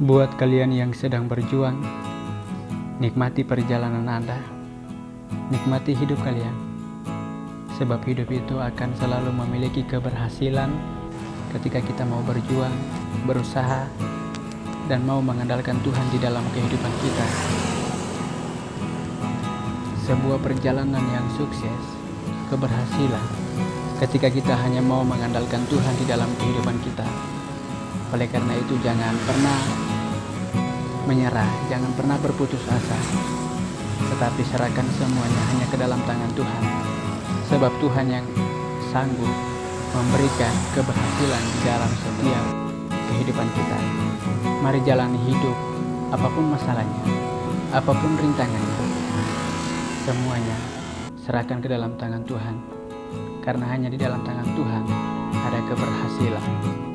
Buat kalian yang sedang berjuang, nikmati perjalanan Anda, nikmati hidup kalian, sebab hidup itu akan selalu memiliki keberhasilan ketika kita mau berjuang, berusaha, dan mau mengandalkan Tuhan di dalam kehidupan kita. Sebuah perjalanan yang sukses, keberhasilan, ketika kita hanya mau mengandalkan Tuhan di dalam kehidupan kita. Oleh karena itu jangan pernah menyerah, jangan pernah berputus asa. Tetapi serahkan semuanya hanya ke dalam tangan Tuhan. Sebab Tuhan yang sanggup memberikan keberhasilan di dalam setiap kehidupan kita. Mari jalani hidup, apa pun masalahnya, apa pun rintangannya, semuanya serahkan ke dalam tangan Tuhan. Karena hanya di dalam tangan Tuhan ada keberhasilan.